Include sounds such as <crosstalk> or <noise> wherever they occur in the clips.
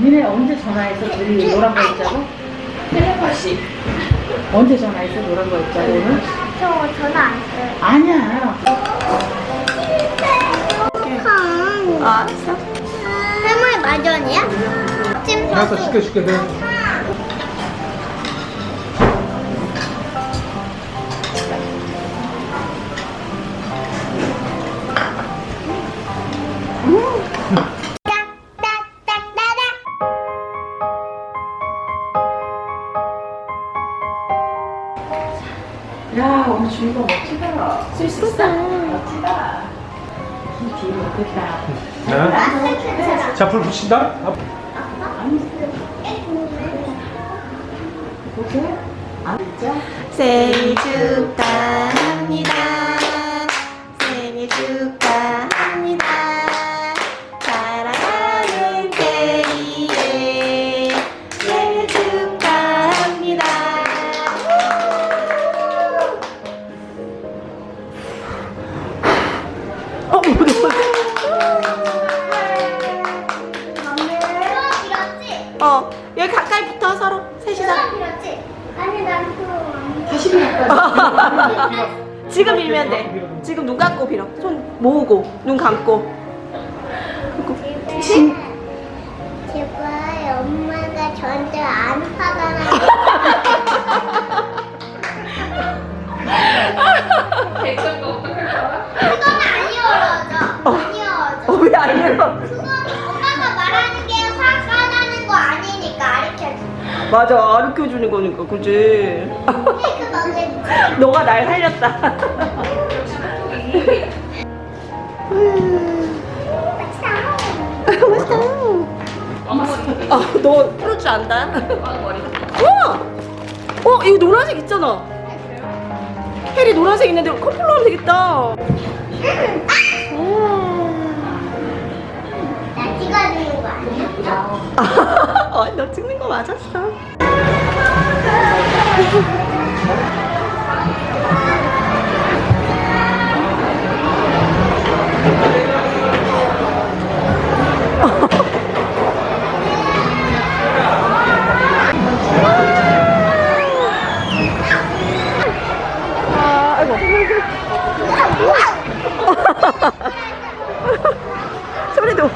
니네 언제 전화해서 저기 노란 거 있자고? 텔레파시. 언제 전화해서 노란 거 있자고 오늘? 저 전화 안 써요. 아니야. 아, 알았어. 할머니 마전이야? 지금 알았어 시켜 시켜 내딱 야 오늘 주희가 멋지다. 쓸쓸다. 멋지다. 이 뒤에 못했다. 네? 자불 붙인다? 보세요. 안 진짜? 생일 축하합니다. 어, 여기 가까이 붙어 서로 셋이서. 빌었지? 아니 난 수업 안 다시. <laughs> 지금 밀면 돼. 지금 눈 감고 빌어. 손 모으고 눈 감고. 진... 제발 엄마가 저한테 안 화가 나. <laughs> 그건 안 이어져. 안 이어져. 어, 왜안 열어? 그 맞아, 가르쳐 주는 거니까, 그지? <laughs> 너가 날 살렸다. 아, 너 풀을 줄 안다. 우와! 어, 이거 노란색 있잖아. 혜리 노란색 있는데 커플로 하면 되겠다. 나 너 찍는 거 맞았어. <laughs> 소리도.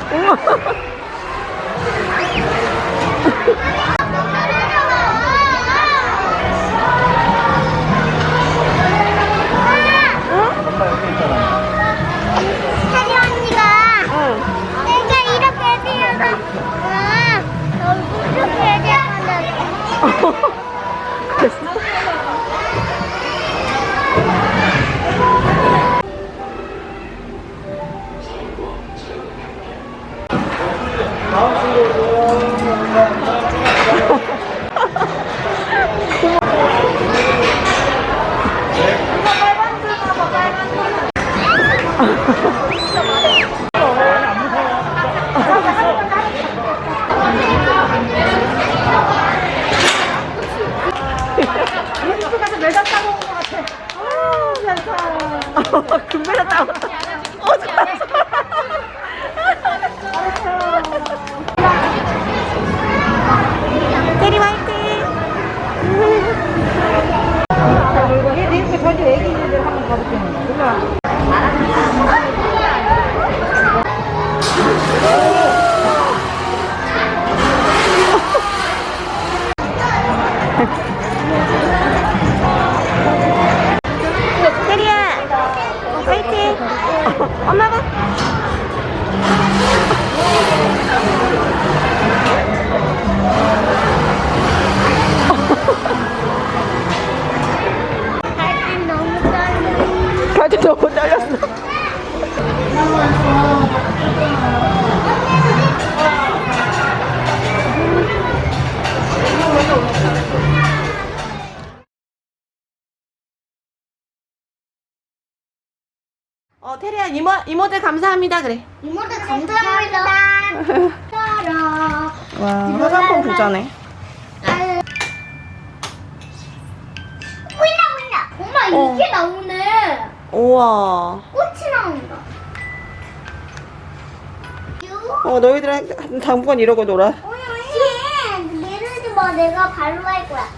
금메달 따왔다. <laughs> 어, 테리야, 이모, 이모들 감사합니다. 그래. 이모들 감사합니다 와, 화장품 부자네. 보인다 보인다 엄마 어. 이게 나오네 우와. 꽃이 나온다 유 어, 너희들 당분간 이러고 놀아. 오이 오이 이거 내가 발로 할 거야.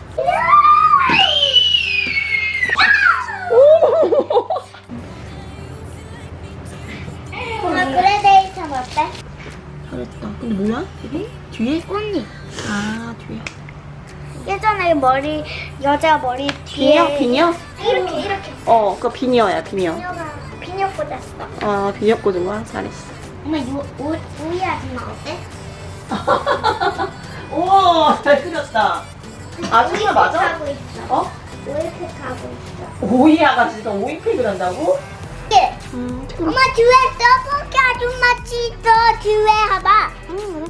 오! 엄마 그레데이션 어때? 잘했다. 근데 뭐야? 이게? 뒤에? 꽃잎. 아, 뒤에. 예전에 머리 여자 머리 비녀? 뒤에 비녀? 이렇게 이렇게 어, 그거 비녀야, 비녀. 비녀가 비녀 꽂았어. 아, 비녀 꽂은 거야? 잘했어. 엄마 요 우, 우리 아줌마 어때? <laughs> 우와, 잘 그렸다. 아줌마 맞아? 하고 있어. 어? 이렇게 하고 있어. 오이 아가씨가 오이팩을 한다고? 예. 음, 엄마 뒤에 떡볶이 아줌마 있어 뒤에 봐봐. 응,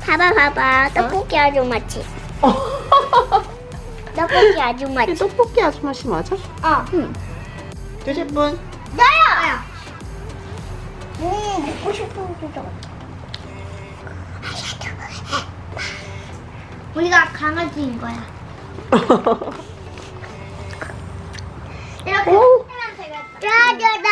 봐봐 봐봐 떡볶이 아줌마 치. <laughs> 떡볶이 아줌마치. 알았어. 떡볶이 아줌마 씨 맞아? 어. 되실 분? 나야. 음 먹고 싶은 거죠. 우리가 강아지인 거야. <laughs> 이렇게 오. 하면 되겠다. 짜자자.